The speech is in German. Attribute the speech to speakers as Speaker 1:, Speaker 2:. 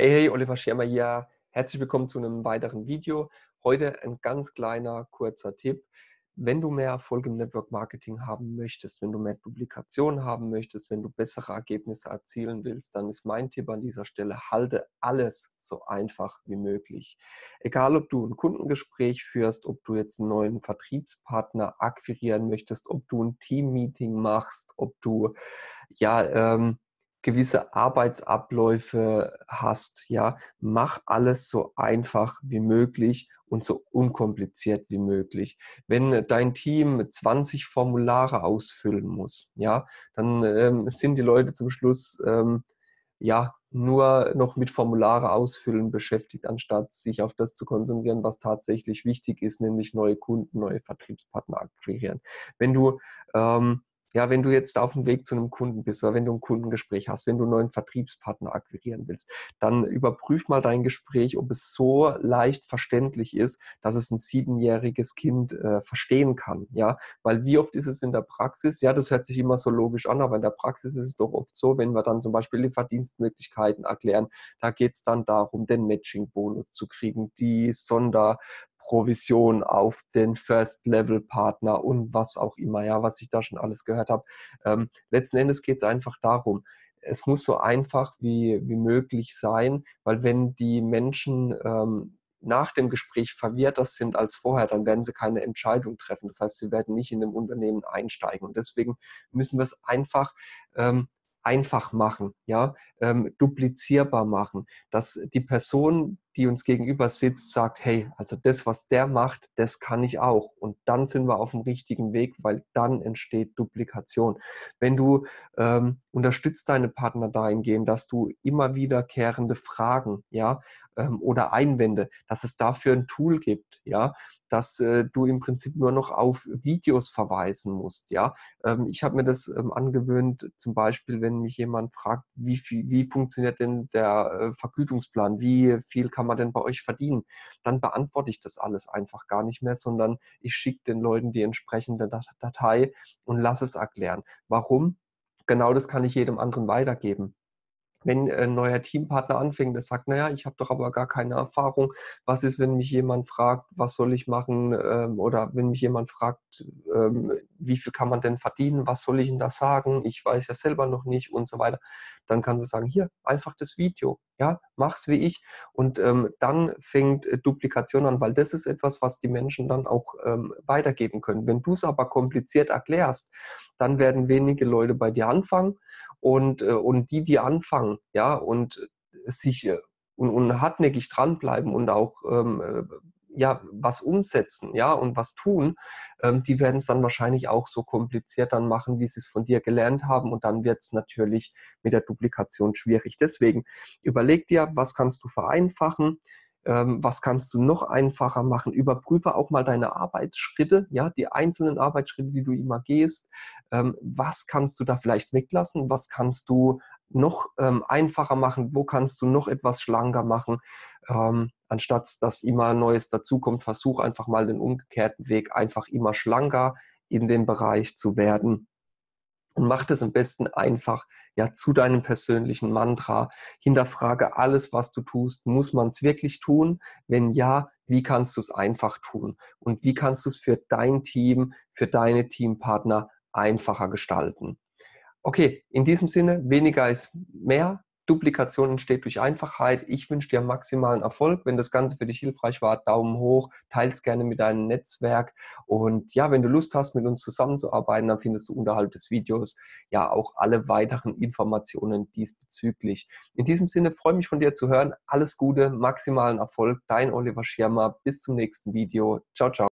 Speaker 1: Hey, hey, Oliver Schirmer hier. Herzlich willkommen zu einem weiteren Video. Heute ein ganz kleiner, kurzer Tipp. Wenn du mehr Erfolg im Network Marketing haben möchtest, wenn du mehr Duplikation haben möchtest, wenn du bessere Ergebnisse erzielen willst, dann ist mein Tipp an dieser Stelle, halte alles so einfach wie möglich. Egal, ob du ein Kundengespräch führst, ob du jetzt einen neuen Vertriebspartner akquirieren möchtest, ob du ein Teammeeting machst, ob du ja ähm, gewisse Arbeitsabläufe hast, ja, mach alles so einfach wie möglich und so unkompliziert wie möglich. Wenn dein Team 20 Formulare ausfüllen muss, ja, dann ähm, sind die Leute zum Schluss ähm, ja nur noch mit Formulare ausfüllen beschäftigt, anstatt sich auf das zu konzentrieren, was tatsächlich wichtig ist, nämlich neue Kunden, neue Vertriebspartner akquirieren. Wenn du ähm, ja, wenn du jetzt auf dem Weg zu einem Kunden bist oder wenn du ein Kundengespräch hast, wenn du einen neuen Vertriebspartner akquirieren willst, dann überprüf mal dein Gespräch, ob es so leicht verständlich ist, dass es ein siebenjähriges Kind äh, verstehen kann. Ja, weil wie oft ist es in der Praxis? Ja, das hört sich immer so logisch an, aber in der Praxis ist es doch oft so, wenn wir dann zum Beispiel die Verdienstmöglichkeiten erklären, da geht es dann darum, den Matching-Bonus zu kriegen, die Sonder Provision auf den First-Level-Partner und was auch immer, ja, was ich da schon alles gehört habe. Ähm, letzten Endes geht es einfach darum, es muss so einfach wie, wie möglich sein, weil wenn die Menschen ähm, nach dem Gespräch verwirrter sind als vorher, dann werden sie keine Entscheidung treffen. Das heißt, sie werden nicht in dem Unternehmen einsteigen. Und deswegen müssen wir es einfach ähm, einfach machen, ja, ähm, duplizierbar machen, dass die Person, die uns gegenüber sitzt, sagt, hey, also das, was der macht, das kann ich auch. Und dann sind wir auf dem richtigen Weg, weil dann entsteht Duplikation. Wenn du ähm, unterstützt deine Partner dahingehend, dass du immer wiederkehrende Fragen, ja, ähm, oder Einwände, dass es dafür ein Tool gibt, ja, dass äh, du im Prinzip nur noch auf Videos verweisen musst. Ja, ähm, ich habe mir das ähm, angewöhnt, zum Beispiel, wenn mich jemand fragt, wie viel, wie funktioniert denn der äh, Vergütungsplan, wie viel kann man denn bei euch verdienen, dann beantworte ich das alles einfach gar nicht mehr, sondern ich schicke den Leuten die entsprechende Datei und lasse es erklären. Warum? Genau das kann ich jedem anderen weitergeben wenn ein neuer Teampartner anfängt, der sagt, naja, ich habe doch aber gar keine Erfahrung. Was ist, wenn mich jemand fragt, was soll ich machen? Ähm, oder wenn mich jemand fragt, ähm, wie viel kann man denn verdienen? Was soll ich denn da sagen? Ich weiß ja selber noch nicht und so weiter. Dann kannst du sagen, hier, einfach das Video. Ja, mach's wie ich. Und ähm, dann fängt äh, Duplikation an, weil das ist etwas, was die Menschen dann auch ähm, weitergeben können. Wenn du es aber kompliziert erklärst, dann werden wenige Leute bei dir anfangen und, äh, und die, die anfangen, ja, und sich äh, und, und hartnäckig dranbleiben und auch ähm, äh, ja, was umsetzen, ja, und was tun, ähm, die werden es dann wahrscheinlich auch so kompliziert dann machen, wie sie es von dir gelernt haben und dann wird es natürlich mit der Duplikation schwierig. Deswegen überleg dir, was kannst du vereinfachen, was kannst du noch einfacher machen? Überprüfe auch mal deine Arbeitsschritte, ja, die einzelnen Arbeitsschritte, die du immer gehst. Ähm, was kannst du da vielleicht weglassen? Was kannst du noch ähm, einfacher machen? Wo kannst du noch etwas schlanker machen? Ähm, anstatt dass immer Neues dazukommt, versuch einfach mal den umgekehrten Weg, einfach immer schlanker in dem Bereich zu werden und mach das am besten einfach ja zu deinem persönlichen Mantra. Hinterfrage alles, was du tust. Muss man es wirklich tun? Wenn ja, wie kannst du es einfach tun? Und wie kannst du es für dein Team, für deine Teampartner einfacher gestalten? Okay, in diesem Sinne, weniger ist mehr. Duplikation entsteht durch Einfachheit. Ich wünsche dir maximalen Erfolg. Wenn das Ganze für dich hilfreich war, Daumen hoch, teile es gerne mit deinem Netzwerk. Und ja, wenn du Lust hast, mit uns zusammenzuarbeiten, dann findest du unterhalb des Videos ja auch alle weiteren Informationen diesbezüglich. In diesem Sinne freue mich von dir zu hören. Alles Gute, maximalen Erfolg. Dein Oliver Schirmer. Bis zum nächsten Video. Ciao, ciao.